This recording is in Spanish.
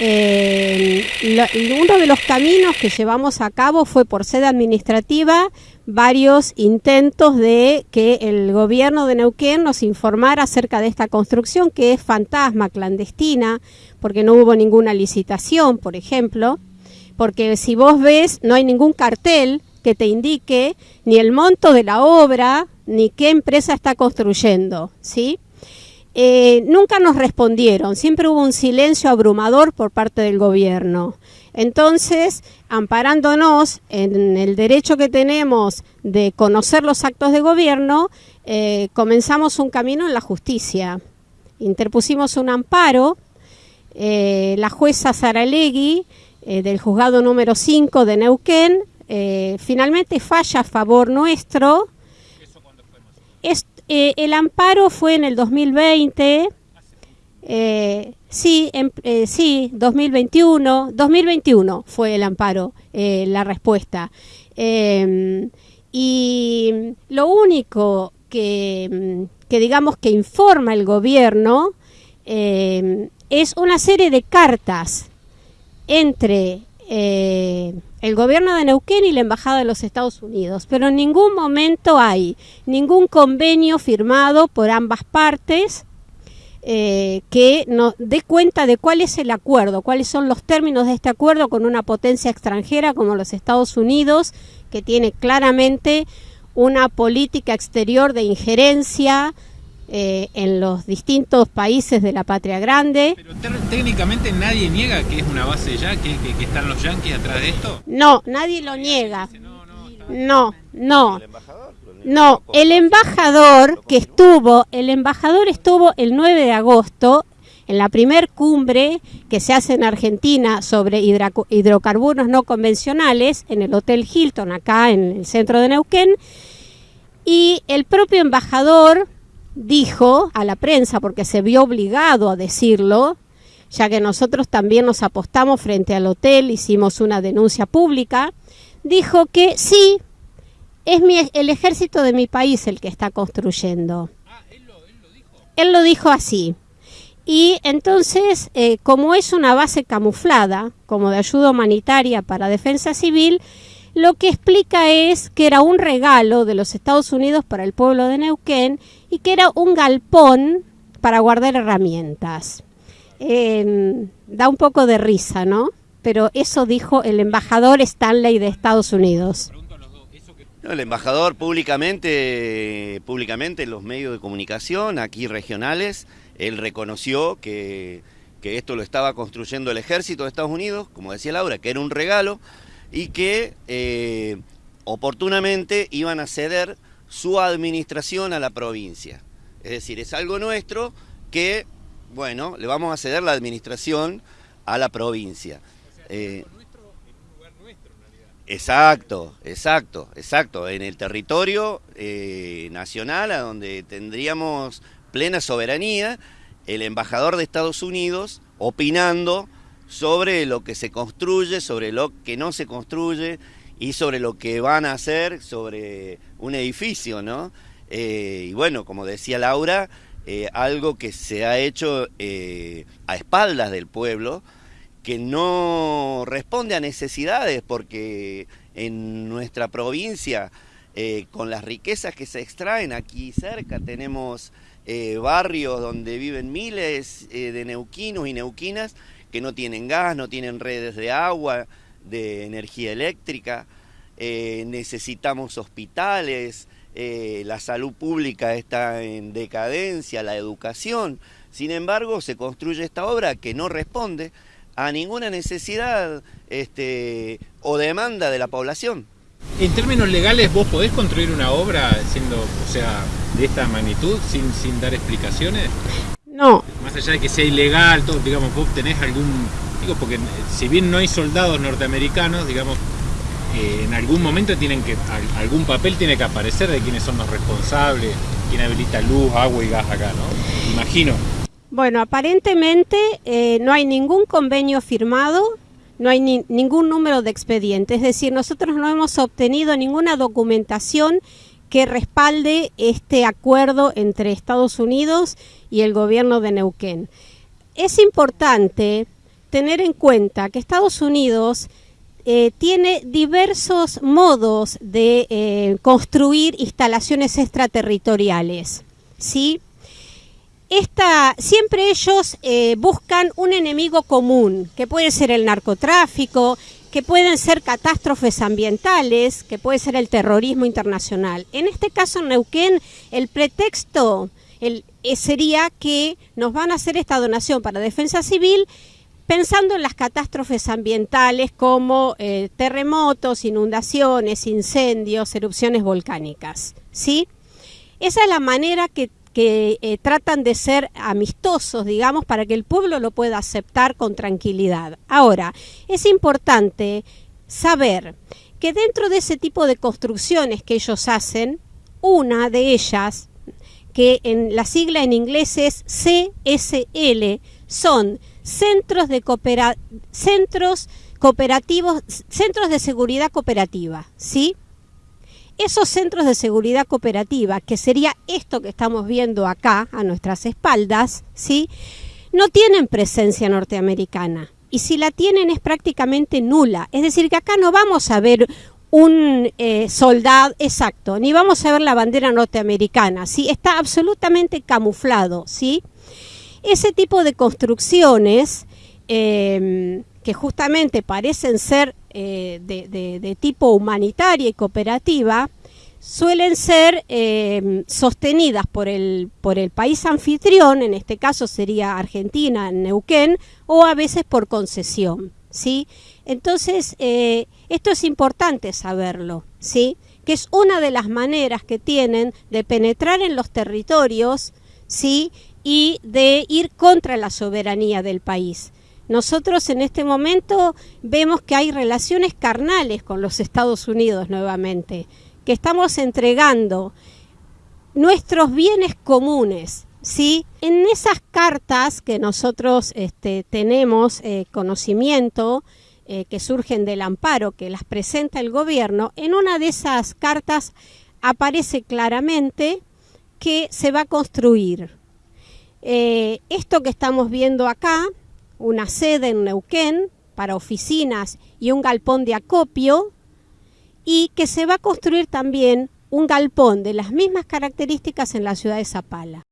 eh, uno de los caminos que llevamos a cabo fue por sede administrativa varios intentos de que el gobierno de Neuquén nos informara acerca de esta construcción que es fantasma, clandestina, porque no hubo ninguna licitación, por ejemplo, porque si vos ves no hay ningún cartel que te indique ni el monto de la obra ni qué empresa está construyendo, ¿sí? Eh, nunca nos respondieron, siempre hubo un silencio abrumador por parte del gobierno. Entonces, amparándonos en el derecho que tenemos de conocer los actos de gobierno, eh, comenzamos un camino en la justicia. Interpusimos un amparo, eh, la jueza Saralegui, eh, del juzgado número 5 de Neuquén, finalmente falla a favor nuestro. El amparo fue en el 2020. Sí, eh, sí, 2021, 2021 fue el amparo, eh, la respuesta. Em, y lo único que, que, digamos que informa el gobierno em, es una serie de cartas entre eh, el gobierno de Neuquén y la Embajada de los Estados Unidos, pero en ningún momento hay ningún convenio firmado por ambas partes eh, que nos dé cuenta de cuál es el acuerdo, cuáles son los términos de este acuerdo con una potencia extranjera como los Estados Unidos, que tiene claramente una política exterior de injerencia eh, en los distintos países de la patria grande. Pero técnicamente nadie niega que es una base ya, que, están los yanquis atrás de esto. No, nadie lo niega. No, no. No, el embajador que estuvo, el embajador estuvo el 9 de agosto en la primer cumbre que se hace en Argentina sobre hidrocarburos no convencionales en el Hotel Hilton, acá en el centro de Neuquén, y el propio embajador dijo a la prensa, porque se vio obligado a decirlo, ya que nosotros también nos apostamos frente al hotel, hicimos una denuncia pública, dijo que sí, es el ejército de mi país el que está construyendo. Ah, él lo, dijo. Él lo dijo así. Y entonces, eh, como es una base camuflada, como de ayuda humanitaria para defensa civil, lo que explica es que era un regalo de los Estados Unidos para el pueblo de Neuquén y que era un galpón para guardar herramientas. Em, da un poco de risa, ¿no? Pero eso dijo el embajador Stanley de Estados Unidos el embajador públicamente, públicamente en los medios de comunicación, aquí regionales, él reconoció que, esto lo estaba construyendo el ejército de Estados Unidos, como decía Laura, que era un regalo y que eh, oportunamente iban a ceder su administración a la provincia. Es decir, es algo nuestro que, bueno, le vamos a ceder la administración a la provincia. Eh, Exacto, exacto, exacto. En el territorio eh, nacional, a donde tendríamos plena soberanía, el embajador de Estados Unidos opinando sobre lo que se construye, sobre lo que no se construye y sobre lo que van a hacer sobre un edificio, ¿no? Eh, y bueno, como decía Laura, eh, algo que se ha hecho a espaldas del pueblo, que no responde a necesidades, porque en nuestra provincia, eh, con las riquezas que se extraen aquí cerca, tenemos eh, barrios donde viven miles eh, de neuquinos y neuquinas que no tienen gas, no tienen redes de agua, de energía eléctrica, necesitamos hospitales, la salud pública está en decadencia, la educación. Sin embargo, se construye esta obra que no responde a ninguna necesidad este, o demanda de la población. En términos legales, ¿vos podés construir una obra siendo, o sea, de esta magnitud sin, sin dar explicaciones? No. Más allá de que sea ilegal, todo, digamos, vos tenés algún, digo, porque si bien no hay soldados norteamericanos, digamos, eh, en algún momento tienen que, algún papel tiene que aparecer de quiénes son los responsables, quién habilita luz, agua y gas acá, ¿no? Imagino. Bueno, aparentemente eh, no hay ningún convenio firmado, no hay ningún número de expediente, es decir, nosotros no hemos obtenido ninguna documentación que respalde este acuerdo entre Estados Unidos y el gobierno de Neuquén. Es importante tener en cuenta que Estados Unidos eh, tiene diversos modos de eh, construir instalaciones extraterritoriales. ¿sí? Esta, siempre ellos eh, buscan un enemigo común, que puede ser el narcotráfico, que pueden ser catástrofes ambientales, que puede ser el terrorismo internacional. En este caso, en Neuquén, el pretexto sería que nos van a hacer esta donación para defensa civil pensando en las catástrofes ambientales como eh, terremotos, inundaciones, incendios, erupciones volcánicas. ¿sí? Esa es la manera que, eh, tratan de ser amistosos, digamos, para que el pueblo lo pueda aceptar con tranquilidad. Ahora, es importante saber que dentro de ese tipo de construcciones que ellos hacen, una de ellas, que en la sigla en inglés es CSL, son centros de centros cooperativos, centros de seguridad cooperativa, ¿sí? Esos centros de seguridad cooperativa, que sería esto que estamos viendo acá a nuestras espaldas, ¿sí? No tienen presencia norteamericana y si la tienen es prácticamente nula. Es decir, que acá no vamos a ver un eh, soldado exacto, ni vamos a ver la bandera norteamericana, ¿sí? Está absolutamente camuflado, ¿sí? Ese tipo de construcciones em, que justamente parecen ser eh, de, tipo humanitaria y cooperativa, suelen ser em, sostenidas por el, por el país anfitrión, en este caso sería Argentina, Neuquén, o a veces por concesión. ¿sí? Entonces, eh, esto es importante saberlo, ¿sí? que es una de las maneras que tienen de penetrar en los territorios ¿sí? y de ir contra la soberanía del país. Nosotros en este momento vemos que hay relaciones carnales con los Estados Unidos nuevamente, que estamos entregando nuestros bienes comunes, ¿sí? En esas cartas que nosotros este, tenemos eh, conocimiento, eh, que surgen del amparo, que las presenta el gobierno, en una de esas cartas aparece claramente que se va a construir eh, esto que estamos viendo acá, una sede en Neuquén para oficinas y un galpón de acopio, y que se va a construir también un galpón de las mismas características en la ciudad de Zapala.